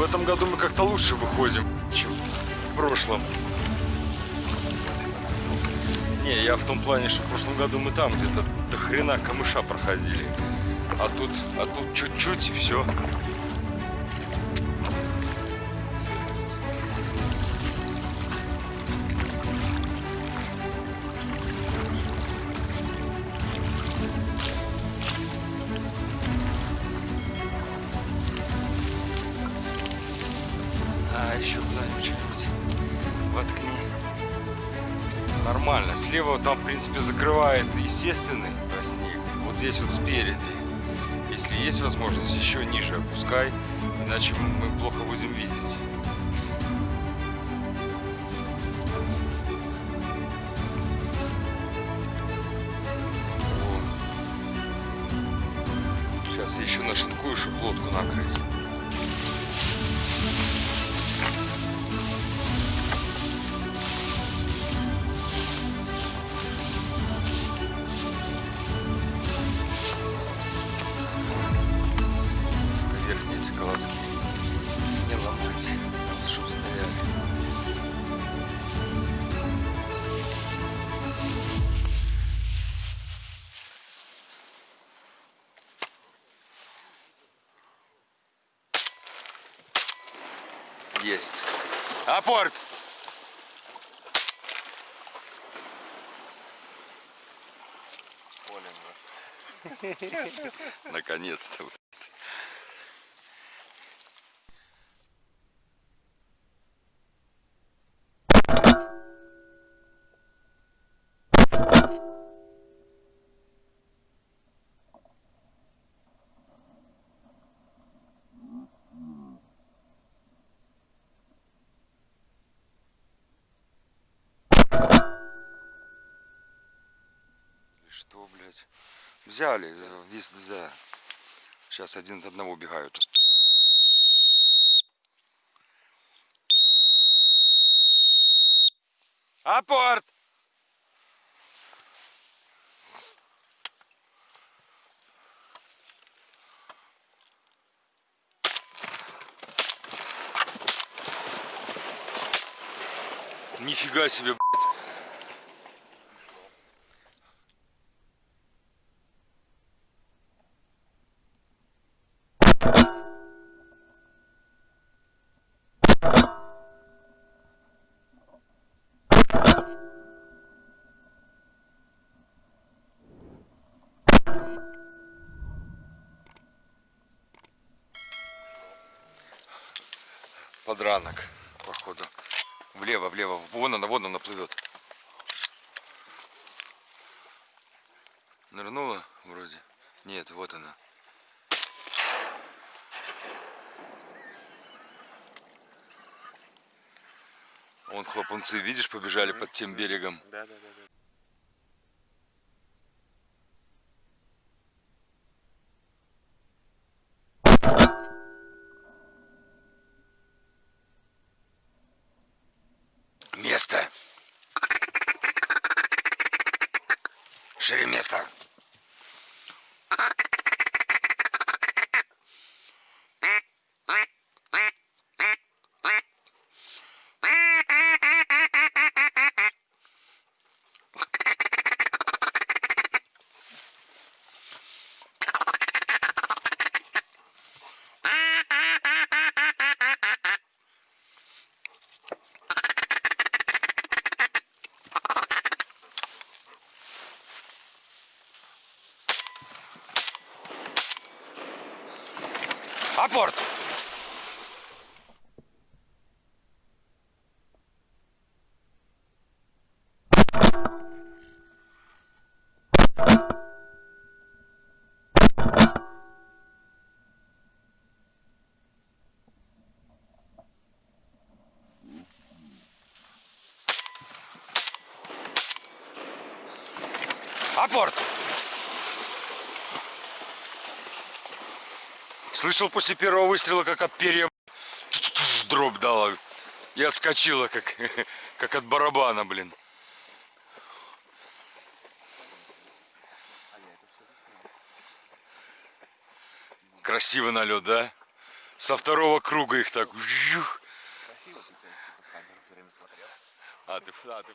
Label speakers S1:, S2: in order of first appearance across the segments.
S1: в этом году мы как-то лучше выходим, чем в прошлом. Не, я в том плане, что в прошлом году мы там где-то до хрена камыша проходили. А тут, а тут чуть-чуть и все. А, еще куда-нибудь что-нибудь воткни. Нормально. Слева там, в принципе, закрывает естественный снег. Вот здесь вот спереди. Если есть возможность, еще ниже опускай, иначе мы плохо будем видеть. Сейчас еще нашинкую, чтобы лодку накрыть. Есть. Апорт! Наконец-то. Что, блядь? Взяли, э, весь да. Сейчас один от одного убегают. Апорт! Нифига себе, Подранок, походу. Влево, влево. Вон она, вон она плывет. Нырнула вроде. Нет, вот она. Вон хлопунцы, видишь, побежали под тем берегом.
S2: Да, да, да, да.
S1: Шире место. Апорт! Апорт! Слышал после первого выстрела, как от перья дробь дала. И отскочила, как, как от барабана, блин. Красивый налет, да? Со второго круга их так.
S2: Красиво.
S1: А ты, а ты.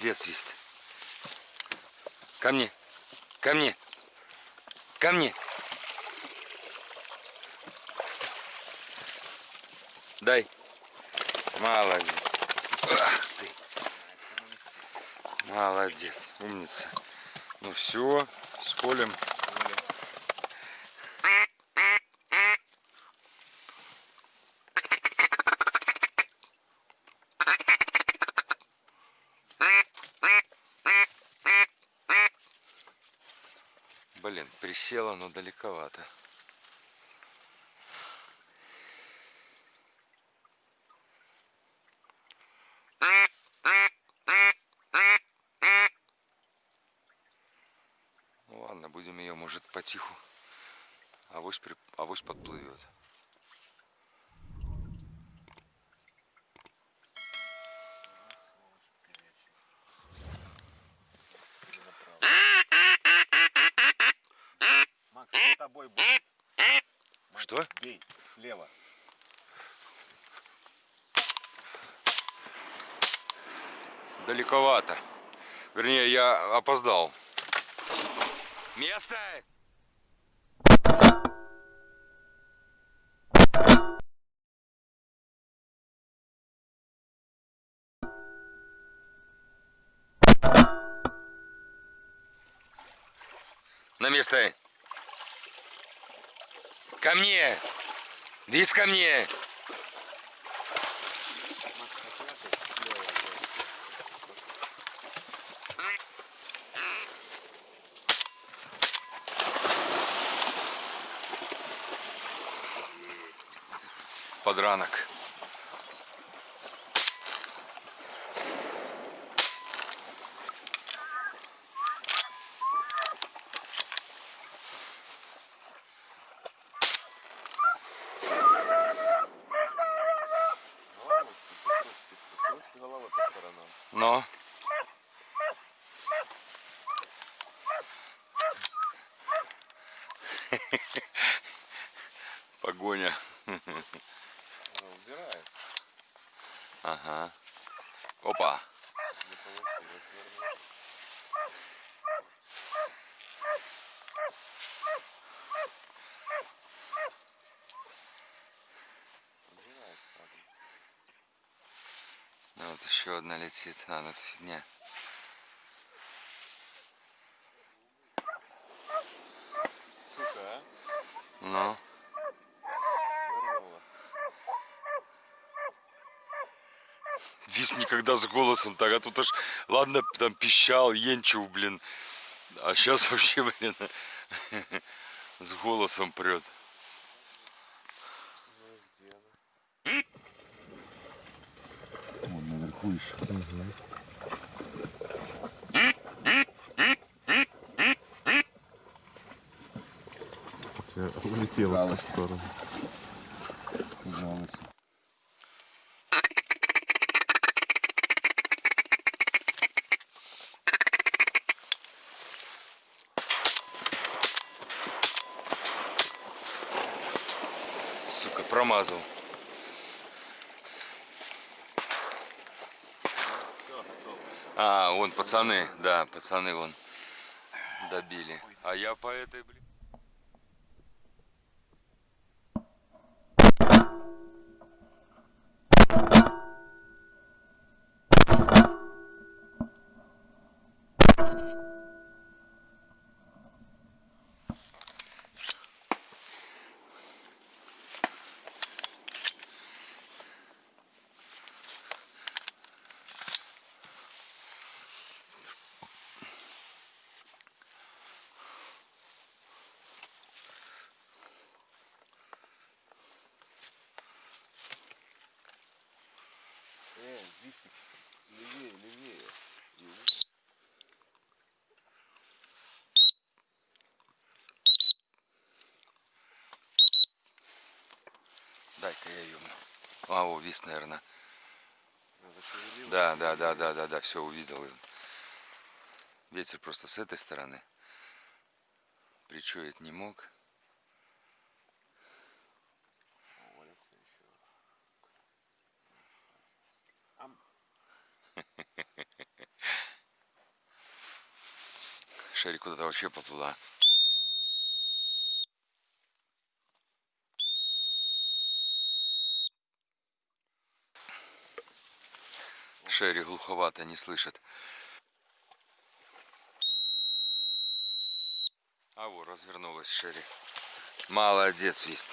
S1: Молодец, Свист. Ко мне. Ко мне. Ко мне. Дай. Молодец. Ах ты. Молодец. Умница. Ну все, с. Присела, но далековато. Ну ладно, будем ее, может, потиху. Авось, при... Авось подплывет. Далековато. Вернее, я опоздал. Место! На место. Ко мне. Диск ко мне. Подранок. Но. Погоня.
S2: Убирает.
S1: Ага. Опа.
S2: Не получилось правда.
S1: Ну, вот еще одна летит. А, ну это фигня.
S2: Сука, а?
S1: Ну. Вис никогда с голосом так, а тут аж, ладно, там пищал, енчил, блин. А сейчас вообще, блин, с голосом прет. Вон наверху еще.
S2: Улетела в ту сторону.
S1: Сука, пазл. А, вон пацаны, да, пацаны вон добили. А я по этой. Дай-ка я ёбну. А, о, вис, наверное. Да, да, да, да, да, да, все увидел. Ветер просто с этой стороны. Причуять не мог. Шарик куда-то вообще поплыла. Шерри глуховато не слышит. А вот развернулась Шерри. Молодец, Вист.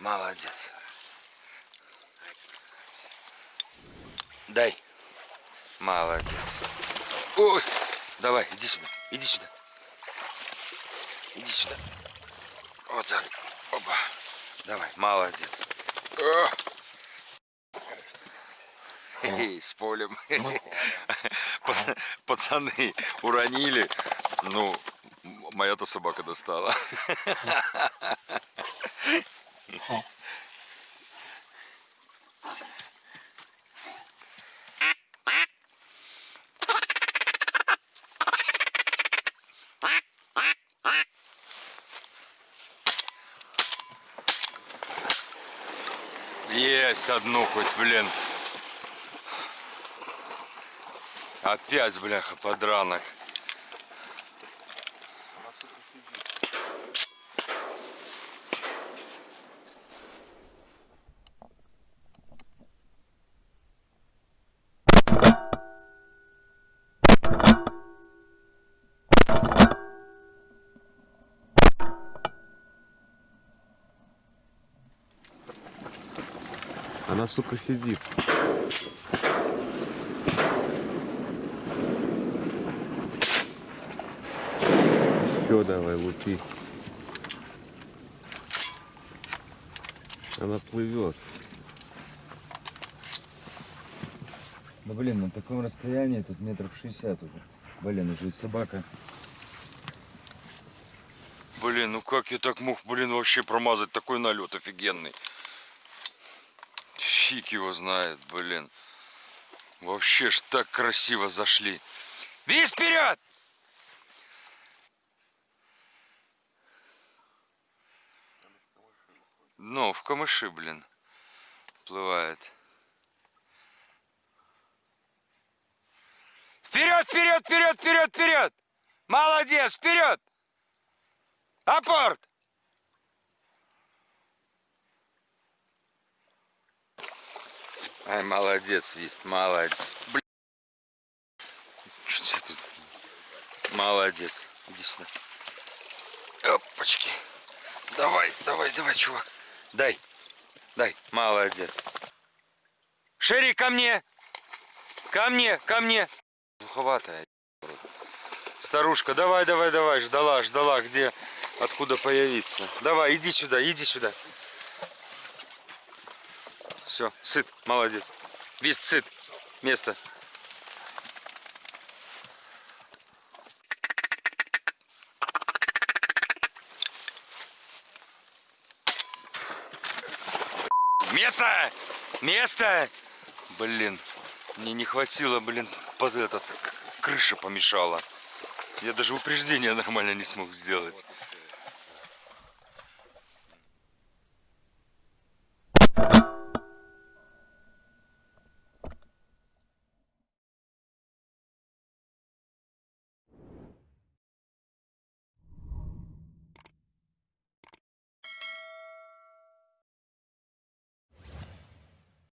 S1: Молодец. Дай. Молодец. Ой, давай, иди сюда, иди сюда. Иди сюда. Вот так. Опа. Давай, молодец. О! С полем. Пац- Пацаны уронили. Ну, моя-то собака достала. Есть одну хоть, блин. Опять, бляха, подранок.
S2: Она, сука, сидит. Она, сука, сидит. Еще давай, лупи. Она плывет.
S3: Да блин, на таком расстоянии тут метров 60 уже. Блин, уже и собака.
S1: Блин, ну как я так мог, блин, вообще промазать такой налет офигенный. Фиг его знает, блин. Вообще ж так красиво зашли. Весь вперед! Ну, в камыши, блин, плывает. Вперед, вперед, вперед, вперед, вперед! Молодец, вперед! Апорт! Ай, молодец, Вист, молодец. Блин. Что тут? Молодец. Иди сюда. Опачки. Давай, давай, давай, чувак. Дай. Дай. Молодец. Шерри, ко мне. Ко мне, ко мне. Духоватая. Старушка, давай, давай, давай. Ждала, ждала, где, откуда появиться. Давай, иди сюда, иди сюда. Все, сыт, молодец. Вист сыт. Место. Место! Блин, мне не хватило, блин, под этот, крыша помешала. Я даже упреждение нормально не смог сделать.